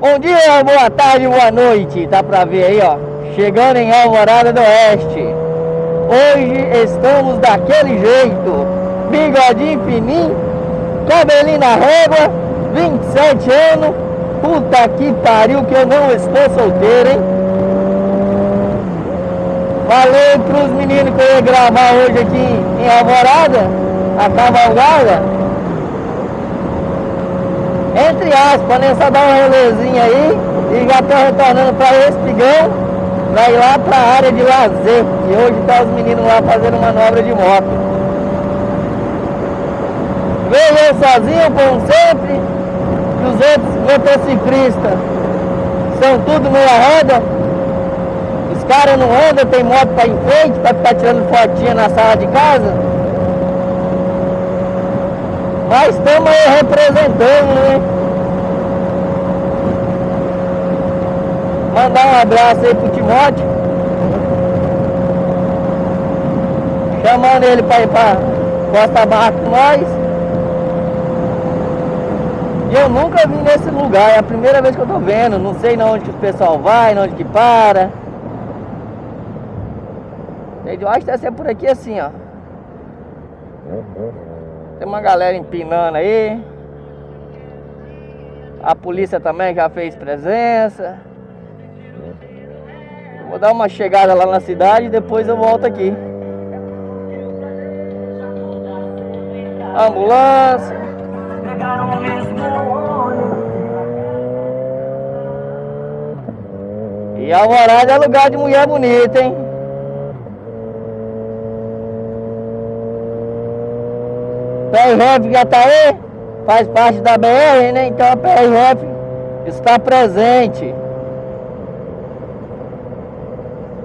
Bom dia, boa tarde, boa noite. Tá pra ver aí, ó. Chegando em Alvorada do Oeste. Hoje estamos daquele jeito. Bigodinho fininho, cabelinho na régua, 27 anos. Puta que pariu que eu não estou solteiro, hein? Falei pros meninos que eu ia gravar hoje aqui em Alvorada, a cavalgada. Entre aspas, né? Só dar um relezinho aí e já tô retornando para Espigão, pra ir lá pra área de lazer. E hoje tá os meninos lá fazendo manobra de moto. Veio eu sozinho, como sempre, os outros motociclistas são tudo meia roda. Os caras não andam, tem moto pra enfeite, pra ficar tirando fotinha na sala de casa. Mas estamos aí representando, né? Mandar um abraço aí pro Timóteo. Chamando ele pra ir pra Costa Barra com nós. E eu nunca vim nesse lugar, é a primeira vez que eu tô vendo. Não sei na onde que o pessoal vai, onde que para. Eu acho que deve ser por aqui assim, ó. Tem uma galera empinando aí. A polícia também já fez presença. Vou dar uma chegada lá na cidade e depois eu volto aqui. Ambulância. E Alvorada é lugar de mulher bonita, hein? PRF já tá aí, faz parte da BR, né? Então a PRF está presente.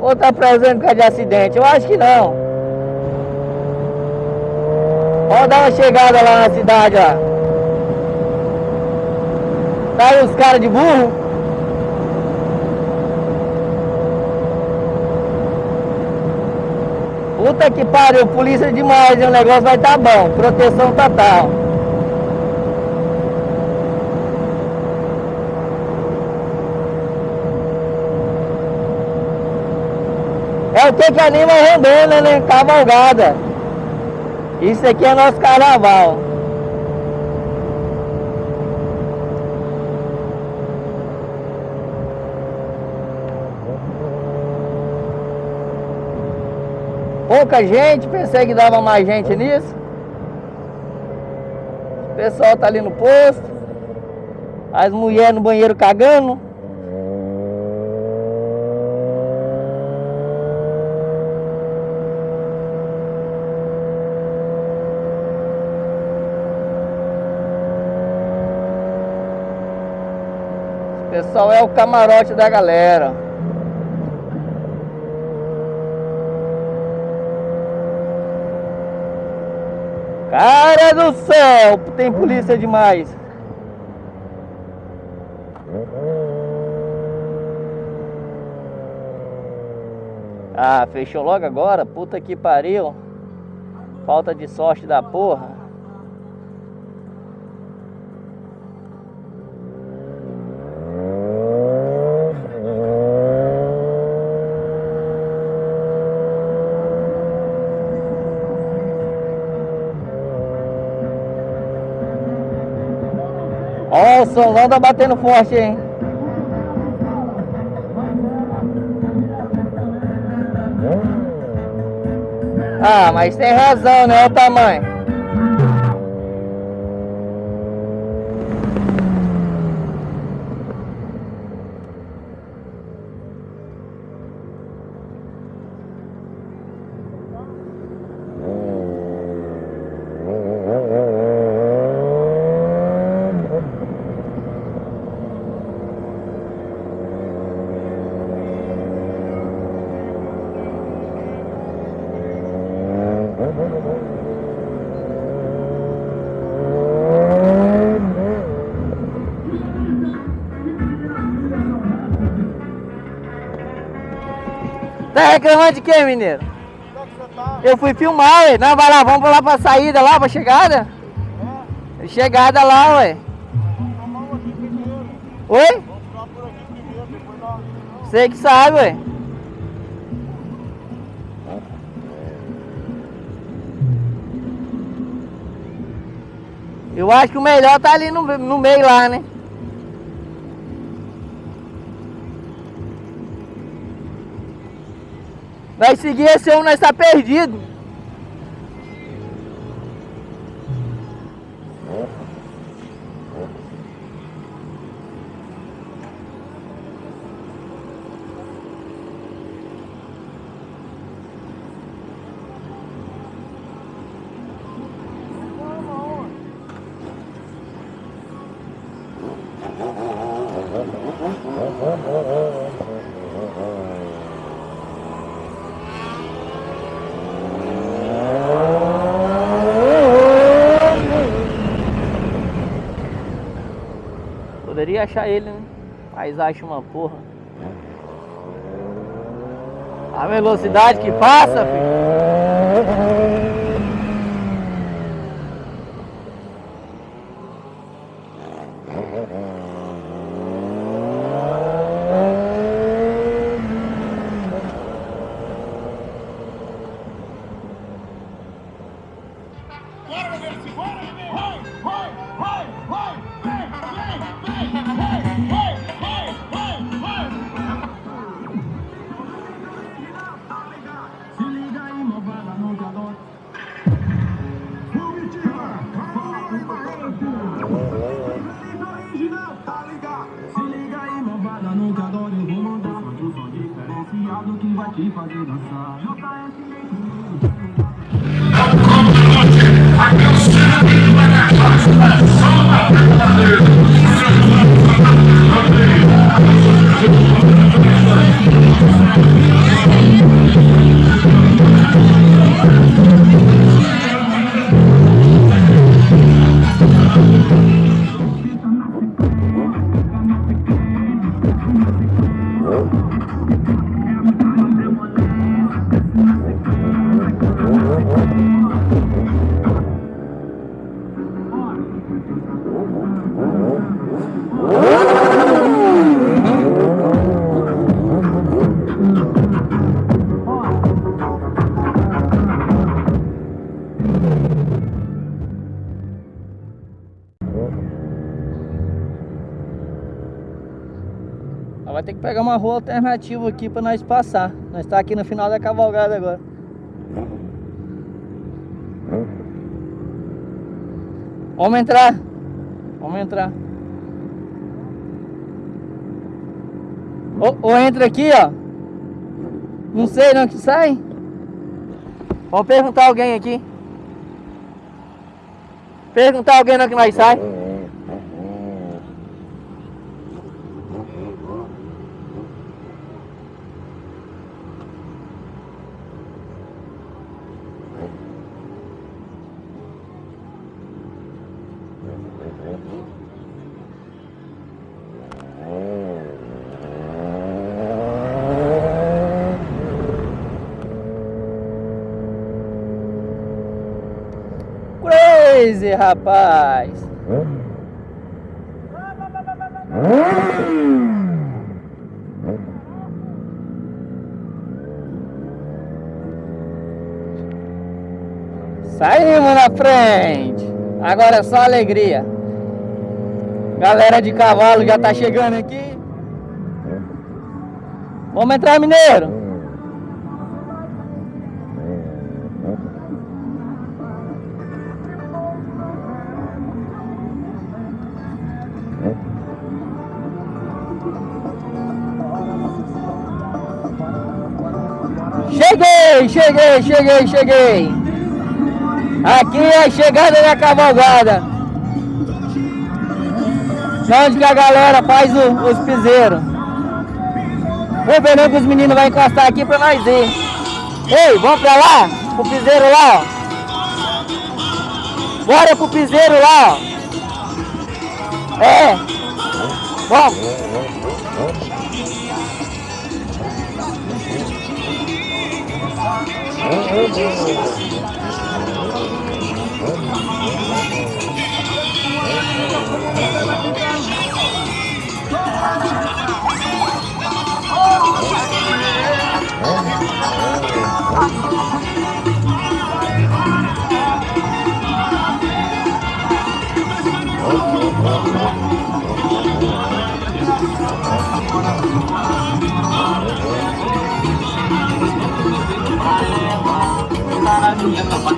Ou está presente por causa de acidente? Eu acho que não. Vamos dar uma chegada lá na cidade, ó. Tá aí os caras de burro. Puta que pariu, polícia demais, hein? o negócio vai tá bom, proteção total. É o que que anima a rondona, né? Cavalgada. Isso aqui é nosso carnaval. Pouca gente, pensei que dava mais gente nisso. O pessoal tá ali no posto. As mulheres no banheiro cagando. Pessoal é o camarote da galera. Do céu, tem polícia demais. Ah, fechou logo agora? Puta que pariu. Falta de sorte da porra. Ó, o somzão tá batendo forte, hein? Ah, mas tem razão, né? Olha o tamanho. Tá reclamando de quê, mineiro? Eu fui filmar, ué. Não, vai lá, vamos lá pra saída lá, pra chegada? Chegada lá, ué. Oi? Você que sabe, ué. Eu acho que o melhor tá ali no, no meio lá, né? Vai seguir esse homem, nós tá perdido. Achar ele, né? Mas acha uma porra. A velocidade que passa, filho. Pegar uma rua alternativa aqui para nós passar. Nós está aqui no final da cavalgada agora. Vamos entrar. Vamos entrar. Ou, ou entra aqui, ó. Não sei não que sai. Vamos perguntar alguém aqui. Perguntar alguém não que nós sai. Crazy, rapaz! Saímos na frente! Agora é só alegria. Galera de cavalo já tá chegando aqui. Vamos entrar, mineiro? Cheguei, cheguei, cheguei, cheguei. Aqui é a chegada da cavalgada. Onde que a galera faz o, os piseiros. Vou ver que os meninos vão encostar aqui pra nós ir. Ei, vamos pra lá? Pro piseiro lá, ó. Bora pro piseiro lá, ó. É. Vamos. Oh, oh, oh. oh.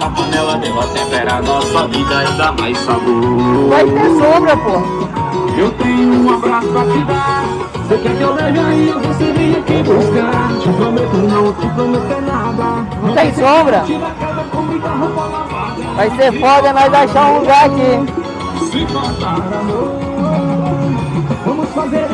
A panela nossa vida e dá mais sabor Vai ter sombra, pô. Eu tenho um abraço pra te dar Você quer que eu leve aí você vem aqui buscar Te prometo não te prometo nada Não tem sombra. Vai ser foda nós achar um lugar aqui. Se faltar amor Vamos fazer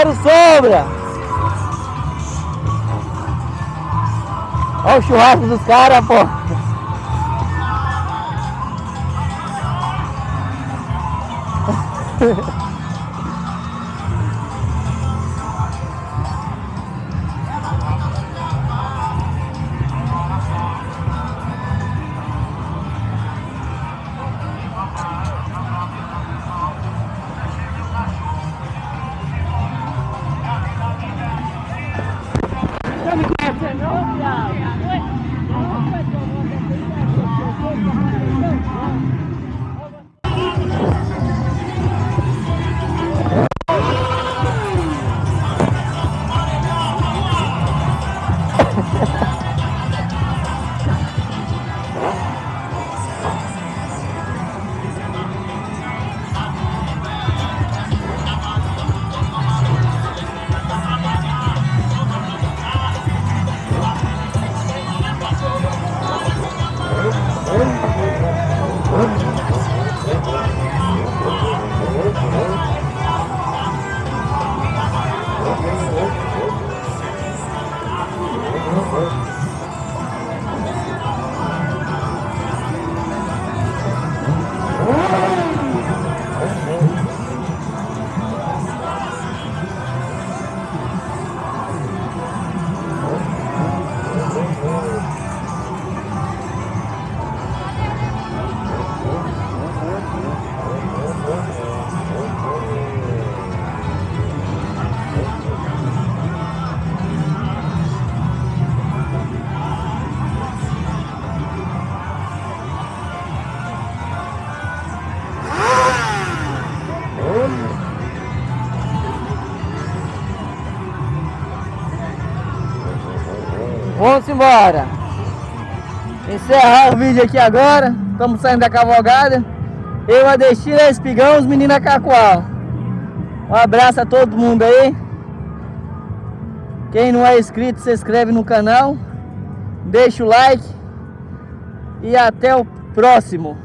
Quero sombra! Olha o churrasco dos caras, pô! Vamos embora. Encerrar o vídeo aqui agora. Estamos saindo da cavalgada. Eu, a Destina, Espigão, os meninos Cacoal. Um abraço a todo mundo aí. Quem não é inscrito, se inscreve no canal. Deixa o like. E até o próximo.